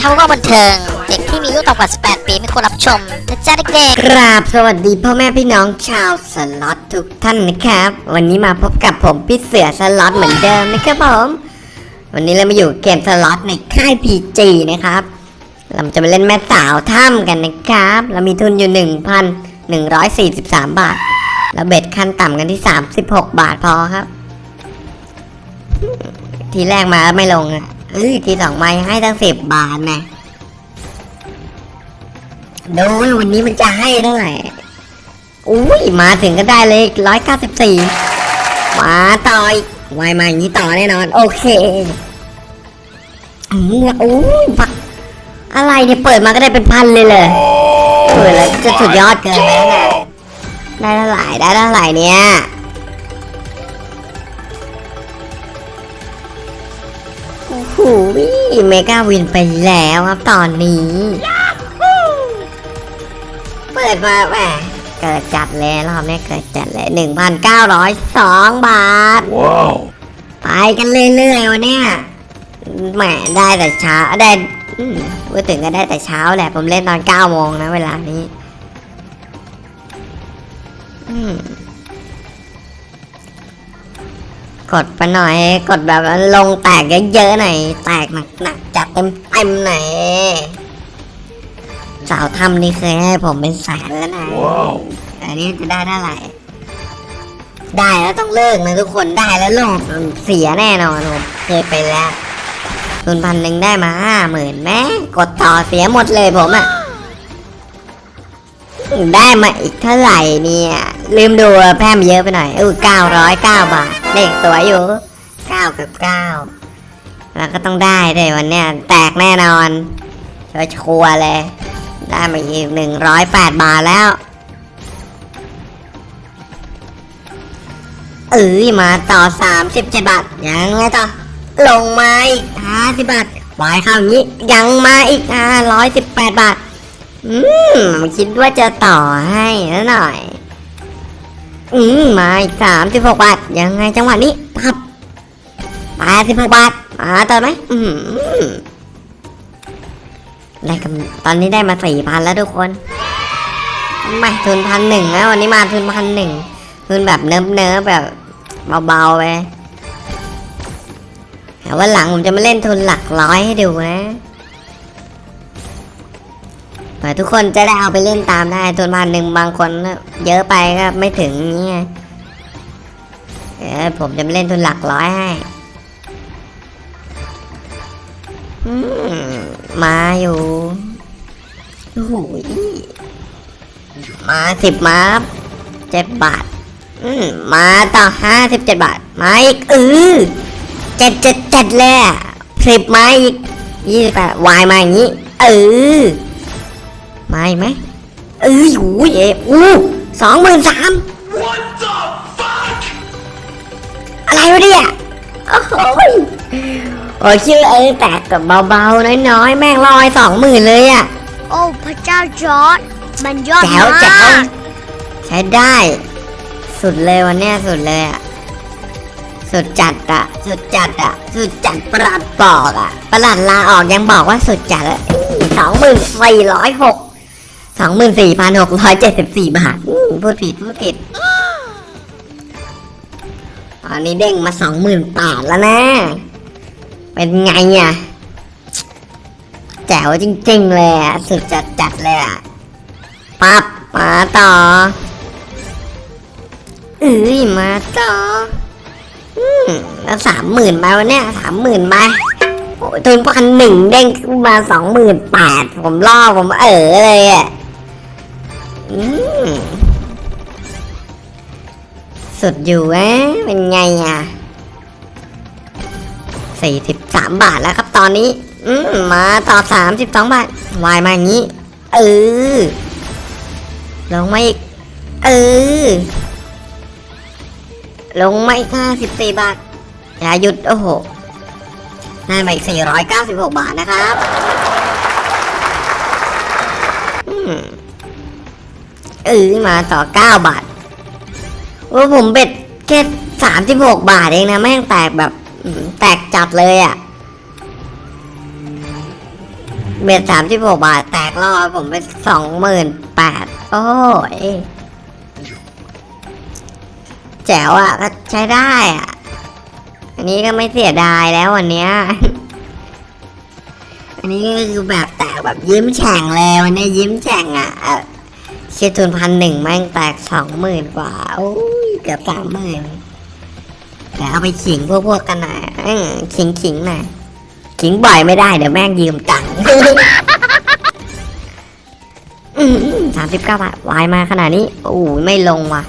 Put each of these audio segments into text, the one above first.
ทำก็บันเทิง เด็กที่มีอายุต่ำกว่า 18 ปีไม่ควรรับชมนะจ๊ะเด็กๆกราบสวัสดีพ่อแม่พี่น้องชาวสล็อตทุกท่านนะครับ วันนี้มาพบกับผมพี่เสือสล็อตเหมือนเดิมนะครับผม วันนี้เรามาอยู่เกมสล็อตในค่าย PG นะครับเราจะไปเล่นแม่สาวถ้ำกันนะครับ เรามีทุนอยู่ 1,143 บาทแล้ว bet ขั้นต่ำกันที่ 36 บาทพอครับ ทีแรกมาไม่ลงอะ เอ้ยทีสองมาให้ตั้งสิบบาทนะดูวันนี้มันจะให้เท่าไหร่อุ้ยมาถึงก็ได้เลยร้อยเก้าสิบสี่มาต่อยไวมาอย่างนี้ต่อแน่นอน โอเคอืมอุ้ยฟักอะไรเนี่ยเปิดมาก็ได้เป็นพันเลยเลยเปิดแล้วจะสุดยอดเกินไปแล้วนะได้เท่าไหร่ได้เท่าไหร่เนี่ย โอ้โหเมกาวินไปแล้วครับตอนนี้ เปิดมาแหมเกิดจัดเลยรอบนี้เกิดจัดเลยหนึ่งพันเก้าร้อยสองบาท Wow. ไปกันเรื่อยๆวันเนี้ยแหมได้แต่เช้าได้อืมพูดถึงก็ได้แต่เช้าแหละ ผมเล่นตอนเก้าโมงนะเวลานี้ อืม กดไปหน่อย กดแบบลงแตกเยอะๆหน่อย แตกหนักๆจัดเต็มๆหน่อยสาวทำนี่เคยให้ผมเป็นแสนแล้วนะ Wow. อันนี้จะได้เท่าไหร่ ได้แล้วต้องเลิกนะทุกคนได้แล้วลงเสียแน่นอนผมเคยไปแล้วทุนพันหนึ่งได้มาห้าหมื่นแม่กดต่อเสียหมดเลยผมอะได้มาอีกเท่าไหร่เนี่ย ลืมดูแพร่มเยอะไปหน่อยอู้เก้าร้อยเก้าบาท เด็กสวยอยู่เก้ากับเก้าแล้วก็ต้องได้เลยวันเนี้ยแตกแน่นอนชัวร์เลย ได้มาอีกหนึ่งร้อยแปดบาทแล้วเอ้ยมาต่อสามสิบเจ็ดบาท ยังไงต่อ ลงมาอีกห้าสิบบาทวายข้าอย่างนี้ ยังมาอีกห้าร้อยสิบแปดบาท อืม คิดว่าจะต่อให้แล้วหน่อย อืมมาอีกสามสิบหกบาท ยังไงจังหวะนี้ปับแปดสิบหกบาทมาต่อไหมอืมได้กำตอนนี้ได้มาสี่พันแล้วทุกคนไม่ทุนพันหนึ่งนะวันนี้มาทุนพันหนึ่งทุนแบบเนิบเนิบๆแบบเบาๆไปแต่ว่าหลังผมจะมาเล่นทุนหลักร้อยให้ดูนะ เผื่อทุกคนจะได้เอาไปเล่นตามได้ทุนพันหนึ่งบางคนเยอะไปก็ไม่ถึงนี่ไงเออผมจะเล่นทุนหลักร้อยให้มมาอยู่โอ้โหมาสิบมาเจ็ดบาท อืมมาต่อห้าสิบเจ็ดบาท มาอีกเออเจ็ดเจ็ดเจ็ดเลยสิบมาอีกยี่สิบแปดวายมาอย่างนี้ เออ มาอีกไหมเออโอ้ยเอ๋อู้สองหมื่นสาม What the fuck? อะไรวะเนี่ยโอ้โหยโอ้ยชื่อเออแตกกับเบาๆน้อยๆ แม่งลอยสองหมื่นเลยอะๆโอ้พระเจ้าจอร์ดมันยอดแจ๋วมาแจ๋วกใช้ได้ สุดเลยวันเนี้ยสุดเลยอะสุดจัดอะสุดจัดอะสุดจัดประหลัดบอกอะประหลัดลาออกยังบอกว่าสุดจัดอะสองหมื่นสี่ร้อยหก สองหมื่นสี่พันหกร้อยเจ็ดสิบสี่บาทพูดผิดพูดผิด ตอนนี้เด้งมาสองหมื่นแปดแล้วนะ เป็นไงอะ แจ๋วจริงๆเลยอะ สุดจัดจัดๆเลยอะ ปั๊บ มาต่อเอ้ยมาต่อ อืมแล้วสามหมื่นไปวันเนี้ยสามหมื่นไปโอ้ยทุนพันหนึ่งเด้งขึ้นมาสองหมื่นแปดผมล่อผมเออเลยอะ สุดอยู่เอ๊ะเป็นไงอะสี่สิบสามบาทแล้วครับตอนนี้ อืมมาต่อสามสิบสองบาทวายมาอย่างนี้ เออลงมาอีก เออ ลงมาอีกห้าสิบสี่บาท อย่าหยุด โอ้โหได้มาอีกสี่ร้อยเก้าสิบหกบาทนะครับ อืม เออมาต่อเก้าบาทโอ้ผมเบ็ดแค่สามสิบหกบาทเองนะแม่งแตกแบบแตกจัดเลยอะ่ะ เบ็ดสามสิบหกบาท แตกรอบผมไปสองหมื่นแปดโอ้ยแจ๋วอะก็ใช้ได้อะ อันนี้ก็ไม่เสียดายแล้ววันเนี้ยอันนี้ก็คือแบบแตกแบบยิ้มแฉ่งเลยวันนี้ยิ้มแฉ่งอะ อ่อเชียร์ทุนพันหนึ่งแม่งแตกสองหมื่นกว่า โอ้ยเกือบสามหมื่นแต่เอาไปขิงพวกพวกกันหน่อยขิงขิงหน่อยขิงบ่อยไม่ได้เดี๋ยวแม่งยืมตังค์สามสิบเก้าบาทวายมาขนาดนี้ โอ้ยไม่ลงว่ะ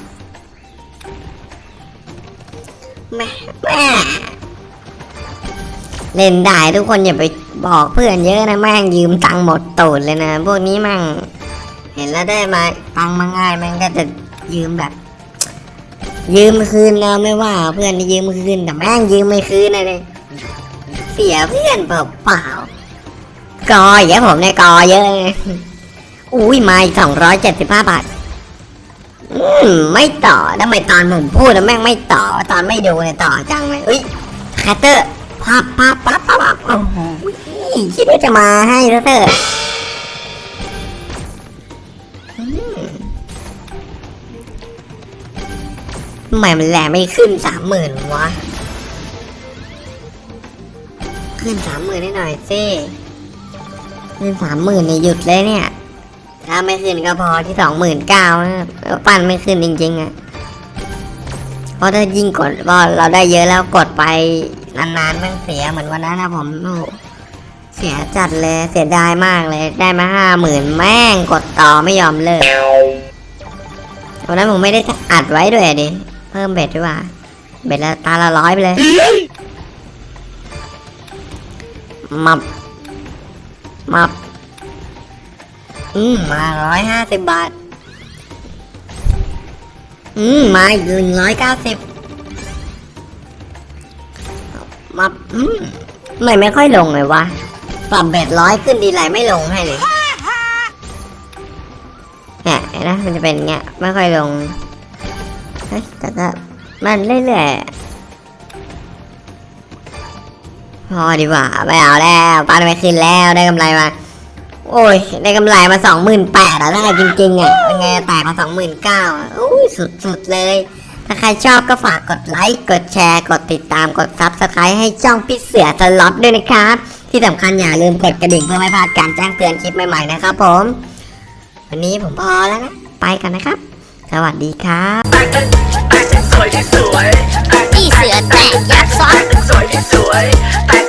แม่แม่เล่นได้ทุกคนอย่าไปบอกเพื่อนเยอะนะแม่งยืมตังค์หมดตูดเลยนะ พวกนี้แม่ง เห็นแล้วได้มาตังมาง่ายแม่งก็จะยืมแบบ ยืมคืนเราไม่ว่า เพื่อนยืมคืนแต่แม่งยืมไม่คืนเลยเสียเพื่อนเปล่าเปล่ากอเยอะผมเนี่ยกอเยอะอุ้ยมาสองร้อยเจ็ดสิบห้าบาทอืมไม่ต่อทำไมตอนผมพูดแล้วแม่งไม่ต่อ ตอนไม่ดูเนี่ยต่อจังเลยเฮ้ยแคตเตอร์พับพับพับพับพับโอ้โหคิดว่าจะมาให้แล้วเตอร์ ทำไมมันแหลไม่ขึ้นสามหมื่นวะ ขึ้นสามหมื่นได้หน่อยสิขึ้นสามหมื่นเนี่ยหยุดเลยเนี่ย ถ้าไม่ขึ้นก็พอที่สองหมื่นเก้าปั้นไม่ขึ้นจริงๆอะเพราะถ้ายิ่งกดก็เราได้เยอะแล้วกดไปนานๆม่งเสียเหมือนวันนั้นนะผมโอ้เสียจัดเลยเสียดายมากเลยได้มาห้าหมื่นแม่งกดต่อไม่ยอมเลิกวันนั้นผมไม่ได้อัดไว้ด้วยดิ เพิ่มเบ็ดด้วยว่า เบ็ดละตาละร้อยไปเลยมับมับอืมมาร้อยห้าสิบบาท อืมมาอีกหนึ่งร้อยเก้าสิบมาอืมไม่ไม่ค่อยลงเลยวะปรับเบ็ดร้อยขึ้นดีไรไม่ลงให้เลยเนี่ยนะมันจะเป็นเงี้ยไม่ค่อยลง เฮ้ยแต่ก็มันเรื่อยๆพอดีกว่าไม่เอาแล้วปันไม่ขึ้นแล้วได้กำไรมา โอ้ย ได้กำไรมาสองหมื่นแปดอะได้จริงๆอะเป็นไงแตกมาสองหมื่นเก้าอุ้ยสุดๆเลย ถ้าใครชอบก็ฝากกดไลค์ กดแชร์ กดติดตาม กด subscribe ให้ช่องพี่เสือสล็อตด้วยนะครับ ที่สำคัญอย่าลืมกดกระดิ่งเพื่อไม่พลาดการแจ้งเตือนคลิปใหม่ๆนะครับผม วันนี้ผมพอแล้วนะ ไปกันนะครับ สวัสดีครับพี่เสือแตกยักษ์ซ้อนสวยที่สวย